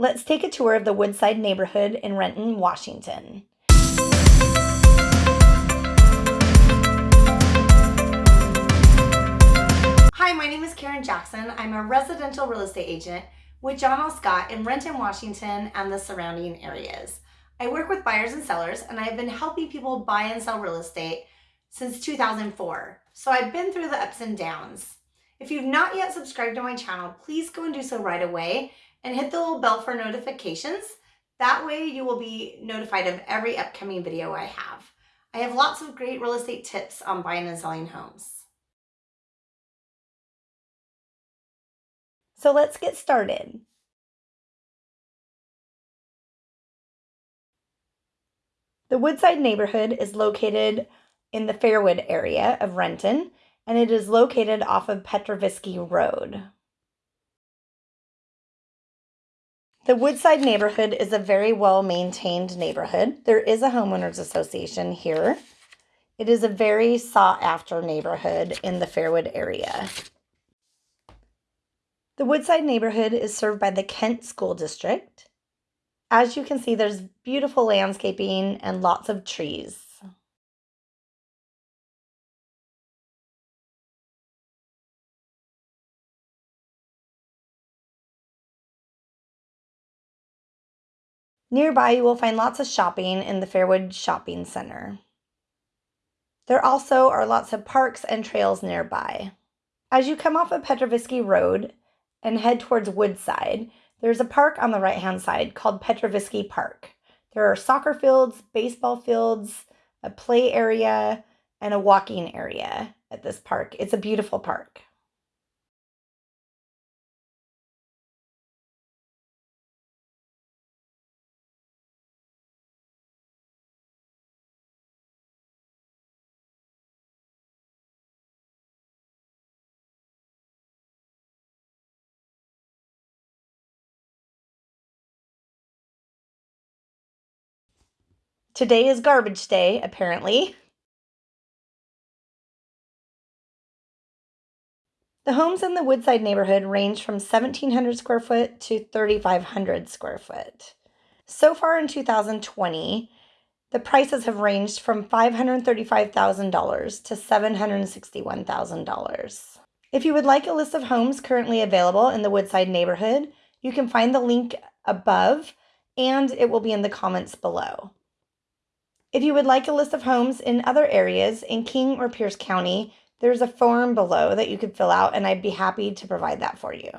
Let's take a tour of the Woodside neighborhood in Renton, Washington. Hi, my name is Karen Jackson. I'm a residential real estate agent with John L. Scott in Renton, Washington and the surrounding areas. I work with buyers and sellers and I've been helping people buy and sell real estate since 2004. So I've been through the ups and downs. If you've not yet subscribed to my channel, please go and do so right away and hit the little bell for notifications. That way you will be notified of every upcoming video I have. I have lots of great real estate tips on buying and selling homes. So let's get started. The Woodside neighborhood is located in the Fairwood area of Renton, and it is located off of Petrovitsky Road. The Woodside neighborhood is a very well maintained neighborhood. There is a homeowners association here. It is a very sought after neighborhood in the Fairwood area. The Woodside neighborhood is served by the Kent School District. As you can see, there's beautiful landscaping and lots of trees. Nearby, you will find lots of shopping in the Fairwood Shopping Center. There also are lots of parks and trails nearby. As you come off of Petrovitsky Road and head towards Woodside, there's a park on the right hand side called Petrovitsky Park. There are soccer fields, baseball fields, a play area, and a walking area at this park. It's a beautiful park. Today is garbage day, apparently. The homes in the Woodside neighborhood range from 1,700 square foot to 3,500 square foot. So far in 2020, the prices have ranged from $535,000 to $761,000. If you would like a list of homes currently available in the Woodside neighborhood, you can find the link above and it will be in the comments below. If you would like a list of homes in other areas in King or Pierce County, there's a form below that you could fill out and I'd be happy to provide that for you.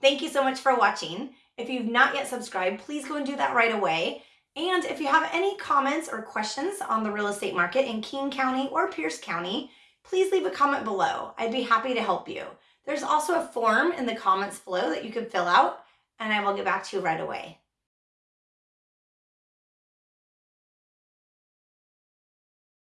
Thank you so much for watching. If you've not yet subscribed, please go and do that right away. And if you have any comments or questions on the real estate market in King County or Pierce County, please leave a comment below. I'd be happy to help you. There's also a form in the comments below that you can fill out and I will get back to you right away.